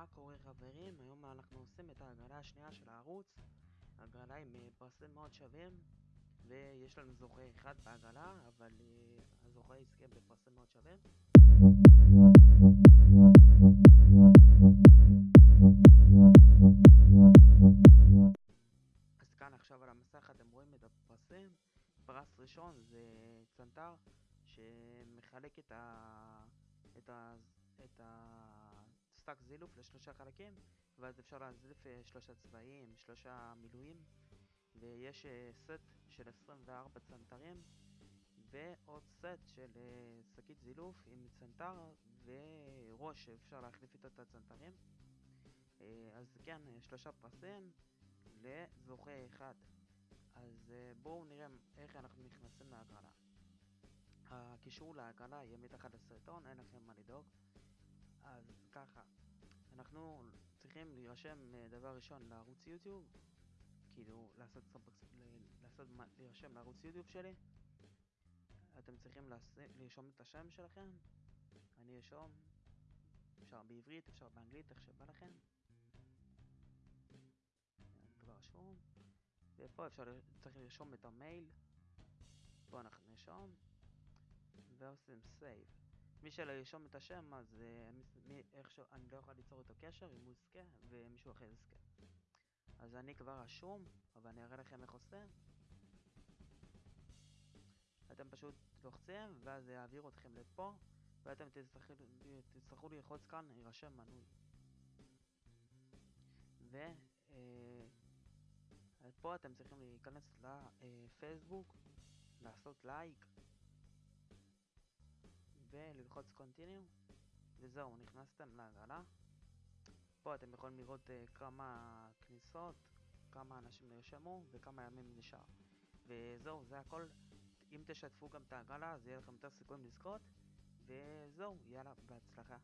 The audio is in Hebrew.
מה קורה חברים? היום אנחנו עושים את ההגרלה השנייה של הערוץ הגרלה עם אה, פרסים מאוד שווים ויש לנו זוכה אחד בהגרלה אבל uh, הזוכה יזכה בפרסים מאוד שווים אז כאן עכשיו על המסך אתם רואים את הפרסים פרס ראשון זה צנתר שמחלק את ה... את ה... את ה... שק זילוף לשלושה חלקים ואז אפשר להזליף אה, שלושה צבעים, שלושה מילואים ויש אה, סט של 24 צנתרים ועוד סט של אה, שקית זילוף עם צנתר וראש שאפשר להחליף איתו את הצנתרים. אז כן, שלושה פרסים לזוכה אחד. אז בואו נראה איך אנחנו נכנסים להגרלה. הקישור להגרלה יהיה מתחת לסרטון, אין לכם מה לדאוג. אז ככה, צריכים להירשם אה, דבר ראשון לערוץ יוטיוב, כאילו לעשות, לעשות להירשם לערוץ יוטיוב שלי. אתם צריכים לרשום את השם שלכם, אני ארשום, אפשר בעברית, אפשר באנגלית, איך שבא לכם. כבר רשום. ופה אפשר, צריך לרשום את המייל. פה אנחנו נרשום. ועושים save. מי שלא ירשום את השם אז מי, איכשהו, אני לא יכול ליצור איתו קשר אם הוא יזכה ומישהו אחר יזכה. אז אני כבר רשום אבל אני אראה לכם איך עושים. אתם פשוט לוחצים ואז זה יעביר אתכם לפה ואתם תצטרכו, תצטרכו ללחוץ כאן הירשם מנוי. ופה אה, אתם צריכים להיכנס לפייסבוק לעשות לייק וללחוץ continue וזהו, נכנסתם להגרלה פה אתם יכולים לראות uh, כמה כניסות, כמה אנשים נרשמו וכמה ימים נשאר. וזהו, זה הכל. אם תשתפו גם את ההגרלה אז יהיה לכם יותר סיכויים לזכות. וזהו, יאללה, בהצלחה